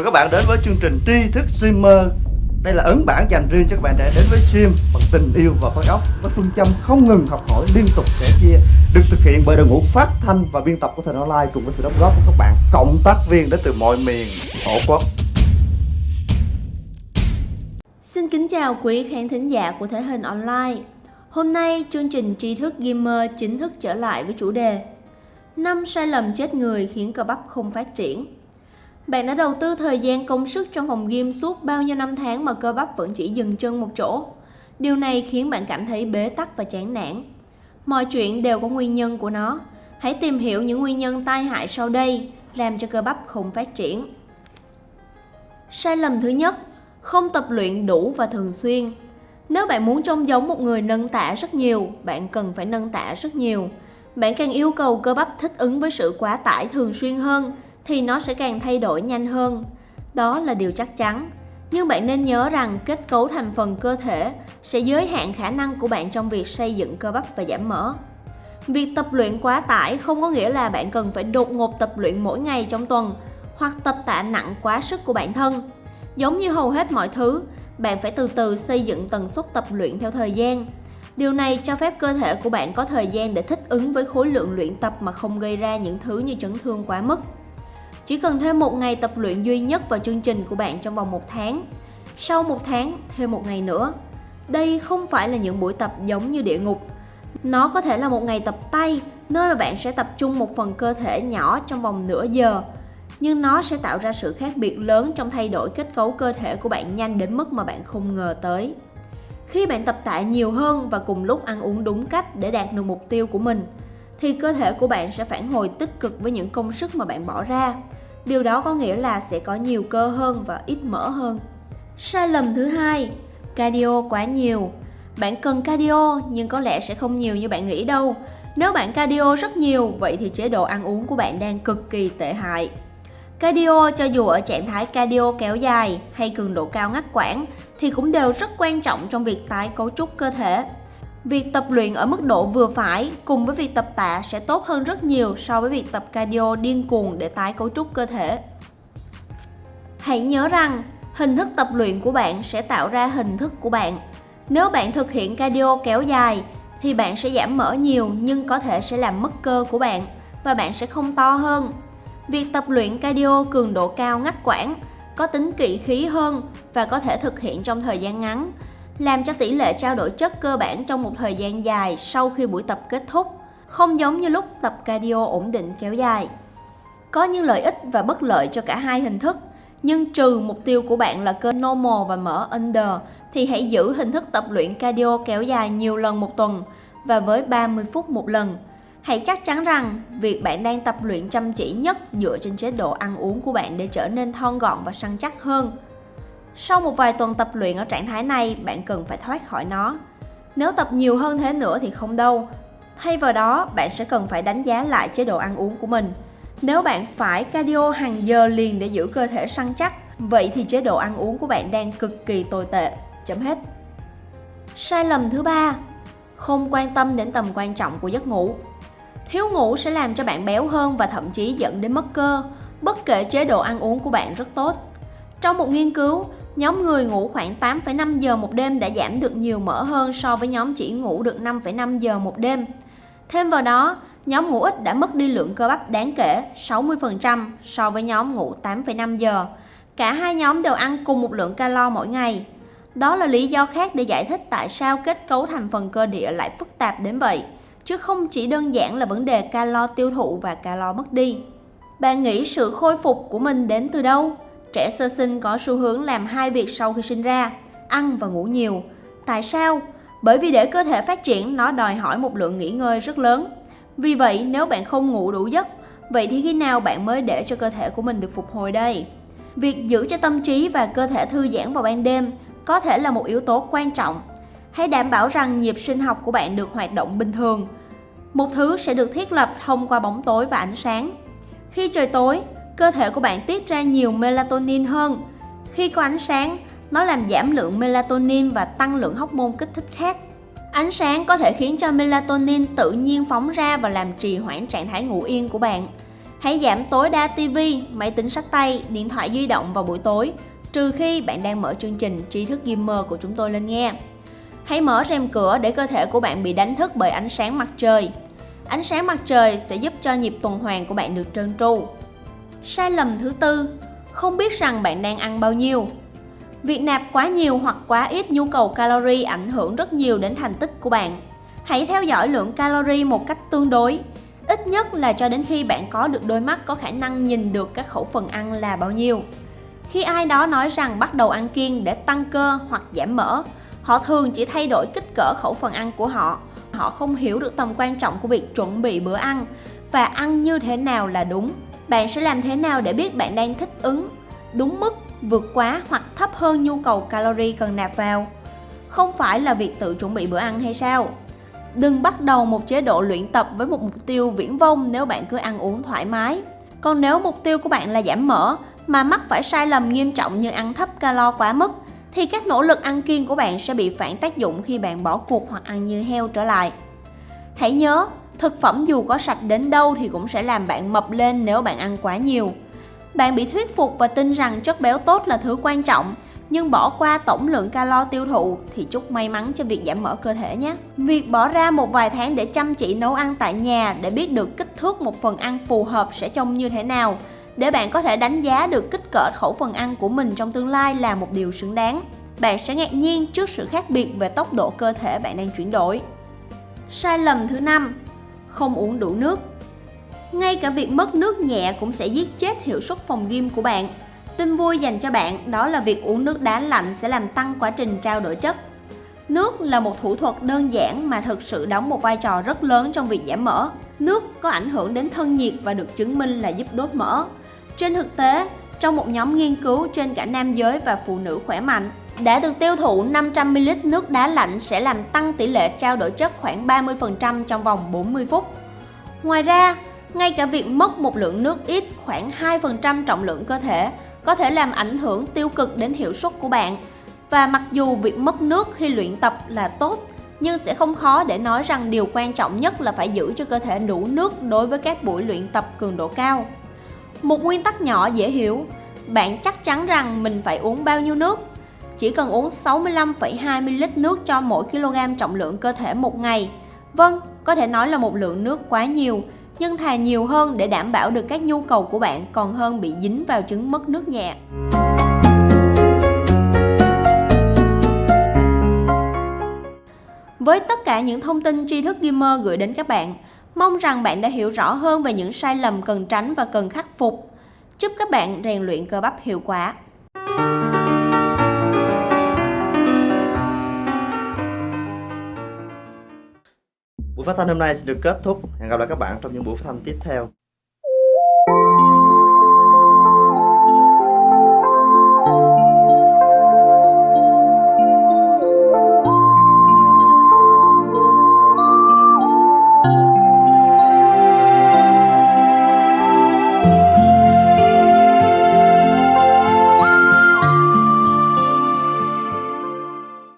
mừng các bạn đến với chương trình tri thức streamer đây là ấn bản dành riêng cho các bạn đã đến với stream bằng tình yêu và khối óc với phương châm không ngừng học hỏi liên tục sẻ chia được thực hiện bởi đội ngũ phát thanh và biên tập của Thành online cùng với sự đóng góp của các bạn cộng tác viên đến từ mọi miền tổ quốc Xin kính chào quý khán thính giả của Thể hình Online. Hôm nay, chương trình tri thức Gamer chính thức trở lại với chủ đề năm sai lầm chết người khiến cơ bắp không phát triển. Bạn đã đầu tư thời gian công sức trong phòng gym suốt bao nhiêu năm tháng mà cơ bắp vẫn chỉ dừng chân một chỗ. Điều này khiến bạn cảm thấy bế tắc và chán nản. Mọi chuyện đều có nguyên nhân của nó. Hãy tìm hiểu những nguyên nhân tai hại sau đây làm cho cơ bắp không phát triển. Sai lầm thứ nhất, không tập luyện đủ và thường xuyên. Nếu bạn muốn trông giống một người nâng tạ rất nhiều, bạn cần phải nâng tạ rất nhiều. Bạn càng yêu cầu cơ bắp thích ứng với sự quá tải thường xuyên hơn thì nó sẽ càng thay đổi nhanh hơn. Đó là điều chắc chắn. Nhưng bạn nên nhớ rằng kết cấu thành phần cơ thể sẽ giới hạn khả năng của bạn trong việc xây dựng cơ bắp và giảm mỡ. Việc tập luyện quá tải không có nghĩa là bạn cần phải đột ngột tập luyện mỗi ngày trong tuần hoặc tập tạ nặng quá sức của bản thân. Giống như hầu hết mọi thứ, bạn phải từ từ xây dựng tần suất tập luyện theo thời gian. Điều này cho phép cơ thể của bạn có thời gian để thích ứng với khối lượng luyện tập mà không gây ra những thứ như chấn thương quá mức. Chỉ cần thêm một ngày tập luyện duy nhất vào chương trình của bạn trong vòng một tháng. Sau một tháng, thêm một ngày nữa. Đây không phải là những buổi tập giống như địa ngục. Nó có thể là một ngày tập tay, nơi mà bạn sẽ tập trung một phần cơ thể nhỏ trong vòng nửa giờ. Nhưng nó sẽ tạo ra sự khác biệt lớn trong thay đổi kết cấu cơ thể của bạn nhanh đến mức mà bạn không ngờ tới. Khi bạn tập tạ nhiều hơn và cùng lúc ăn uống đúng cách để đạt được mục tiêu của mình, thì cơ thể của bạn sẽ phản hồi tích cực với những công sức mà bạn bỏ ra. Điều đó có nghĩa là sẽ có nhiều cơ hơn và ít mỡ hơn. Sai lầm thứ hai, cardio quá nhiều. Bạn cần cardio nhưng có lẽ sẽ không nhiều như bạn nghĩ đâu. Nếu bạn cardio rất nhiều, vậy thì chế độ ăn uống của bạn đang cực kỳ tệ hại. Cardio cho dù ở trạng thái cardio kéo dài hay cường độ cao ngắt quãng thì cũng đều rất quan trọng trong việc tái cấu trúc cơ thể. Việc tập luyện ở mức độ vừa phải cùng với việc tập tạ sẽ tốt hơn rất nhiều so với việc tập cardio điên cuồng để tái cấu trúc cơ thể. Hãy nhớ rằng, hình thức tập luyện của bạn sẽ tạo ra hình thức của bạn. Nếu bạn thực hiện cardio kéo dài thì bạn sẽ giảm mỡ nhiều nhưng có thể sẽ làm mất cơ của bạn và bạn sẽ không to hơn. Việc tập luyện cardio cường độ cao ngắt quãng có tính kỵ khí hơn và có thể thực hiện trong thời gian ngắn làm cho tỷ lệ trao đổi chất cơ bản trong một thời gian dài sau khi buổi tập kết thúc, không giống như lúc tập cardio ổn định kéo dài. Có những lợi ích và bất lợi cho cả hai hình thức, nhưng trừ mục tiêu của bạn là cơ normal và mở under thì hãy giữ hình thức tập luyện cardio kéo dài nhiều lần một tuần và với 30 phút một lần. Hãy chắc chắn rằng việc bạn đang tập luyện chăm chỉ nhất dựa trên chế độ ăn uống của bạn để trở nên thon gọn và săn chắc hơn. Sau một vài tuần tập luyện ở trạng thái này, bạn cần phải thoát khỏi nó. Nếu tập nhiều hơn thế nữa thì không đâu. Thay vào đó, bạn sẽ cần phải đánh giá lại chế độ ăn uống của mình. Nếu bạn phải cardio hàng giờ liền để giữ cơ thể săn chắc, vậy thì chế độ ăn uống của bạn đang cực kỳ tồi tệ. Chấm hết. Sai lầm thứ ba, không quan tâm đến tầm quan trọng của giấc ngủ. Thiếu ngủ sẽ làm cho bạn béo hơn và thậm chí dẫn đến mất cơ, bất kể chế độ ăn uống của bạn rất tốt. Trong một nghiên cứu, nhóm người ngủ khoảng 8,5 giờ một đêm đã giảm được nhiều mỡ hơn so với nhóm chỉ ngủ được 5,5 giờ một đêm. Thêm vào đó, nhóm ngủ ít đã mất đi lượng cơ bắp đáng kể 60% so với nhóm ngủ 8,5 giờ. Cả hai nhóm đều ăn cùng một lượng calo mỗi ngày. Đó là lý do khác để giải thích tại sao kết cấu thành phần cơ địa lại phức tạp đến vậy, chứ không chỉ đơn giản là vấn đề calo tiêu thụ và calo mất đi. Bạn nghĩ sự khôi phục của mình đến từ đâu? Trẻ sơ sinh có xu hướng làm hai việc sau khi sinh ra, ăn và ngủ nhiều. Tại sao? Bởi vì để cơ thể phát triển nó đòi hỏi một lượng nghỉ ngơi rất lớn. Vì vậy nếu bạn không ngủ đủ giấc, vậy thì khi nào bạn mới để cho cơ thể của mình được phục hồi đây? Việc giữ cho tâm trí và cơ thể thư giãn vào ban đêm có thể là một yếu tố quan trọng. Hãy đảm bảo rằng nhịp sinh học của bạn được hoạt động bình thường. Một thứ sẽ được thiết lập thông qua bóng tối và ánh sáng. Khi trời tối, cơ thể của bạn tiết ra nhiều melatonin hơn. Khi có ánh sáng, nó làm giảm lượng melatonin và tăng lượng hormone kích thích khác. Ánh sáng có thể khiến cho melatonin tự nhiên phóng ra và làm trì hoãn trạng thái ngủ yên của bạn. Hãy giảm tối đa TV, máy tính sách tay, điện thoại di động vào buổi tối, trừ khi bạn đang mở chương trình tri thức gamer của chúng tôi lên nghe. Hãy mở rèm cửa để cơ thể của bạn bị đánh thức bởi ánh sáng mặt trời. Ánh sáng mặt trời sẽ giúp cho nhịp tuần hoàn của bạn được trơn tru. Sai lầm thứ tư, không biết rằng bạn đang ăn bao nhiêu. Việc nạp quá nhiều hoặc quá ít nhu cầu calorie ảnh hưởng rất nhiều đến thành tích của bạn. Hãy theo dõi lượng calorie một cách tương đối, ít nhất là cho đến khi bạn có được đôi mắt có khả năng nhìn được các khẩu phần ăn là bao nhiêu. Khi ai đó nói rằng bắt đầu ăn kiêng để tăng cơ hoặc giảm mỡ, họ thường chỉ thay đổi kích cỡ khẩu phần ăn của họ. Họ không hiểu được tầm quan trọng của việc chuẩn bị bữa ăn và ăn như thế nào là đúng. Bạn sẽ làm thế nào để biết bạn đang thích ứng đúng mức, vượt quá hoặc thấp hơn nhu cầu calorie cần nạp vào? Không phải là việc tự chuẩn bị bữa ăn hay sao? Đừng bắt đầu một chế độ luyện tập với một mục tiêu viễn vông nếu bạn cứ ăn uống thoải mái. Còn nếu mục tiêu của bạn là giảm mỡ mà mắc phải sai lầm nghiêm trọng như ăn thấp calo quá mức thì các nỗ lực ăn kiêng của bạn sẽ bị phản tác dụng khi bạn bỏ cuộc hoặc ăn như heo trở lại. Hãy nhớ, thực phẩm dù có sạch đến đâu thì cũng sẽ làm bạn mập lên nếu bạn ăn quá nhiều. Bạn bị thuyết phục và tin rằng chất béo tốt là thứ quan trọng, nhưng bỏ qua tổng lượng calo tiêu thụ thì chúc may mắn cho việc giảm mỡ cơ thể nhé. Việc bỏ ra một vài tháng để chăm chỉ nấu ăn tại nhà để biết được kích thước một phần ăn phù hợp sẽ trông như thế nào để bạn có thể đánh giá được kích cỡ khẩu phần ăn của mình trong tương lai là một điều xứng đáng. Bạn sẽ ngạc nhiên trước sự khác biệt về tốc độ cơ thể bạn đang chuyển đổi. Sai lầm thứ năm, không uống đủ nước. Ngay cả việc mất nước nhẹ cũng sẽ giết chết hiệu suất phòng gym của bạn. Tin vui dành cho bạn đó là việc uống nước đá lạnh sẽ làm tăng quá trình trao đổi chất. Nước là một thủ thuật đơn giản mà thực sự đóng một vai trò rất lớn trong việc giảm mỡ. Nước có ảnh hưởng đến thân nhiệt và được chứng minh là giúp đốt mỡ. Trên thực tế, trong một nhóm nghiên cứu trên cả nam giới và phụ nữ khỏe mạnh, để được tiêu thụ 500ml nước đá lạnh sẽ làm tăng tỷ lệ trao đổi chất khoảng 30% trong vòng 40 phút. Ngoài ra, ngay cả việc mất một lượng nước ít khoảng 2% trọng lượng cơ thể có thể làm ảnh hưởng tiêu cực đến hiệu suất của bạn. Và mặc dù việc mất nước khi luyện tập là tốt, nhưng sẽ không khó để nói rằng điều quan trọng nhất là phải giữ cho cơ thể đủ nước đối với các buổi luyện tập cường độ cao. Một nguyên tắc nhỏ dễ hiểu, bạn chắc chắn rằng mình phải uống bao nhiêu nước. Chỉ cần uống 65,2ml nước cho mỗi kg trọng lượng cơ thể một ngày. Vâng, có thể nói là một lượng nước quá nhiều, nhưng thà nhiều hơn để đảm bảo được các nhu cầu của bạn còn hơn bị dính vào chứng mất nước nhẹ. Với tất cả những thông tin tri thức gamer gửi đến các bạn, mong rằng bạn đã hiểu rõ hơn về những sai lầm cần tránh và cần khắc phục. Chúc các bạn rèn luyện cơ bắp hiệu quả. Phát thanh hôm nay sẽ được kết thúc. Hẹn gặp lại các bạn trong những buổi phát thanh tiếp theo.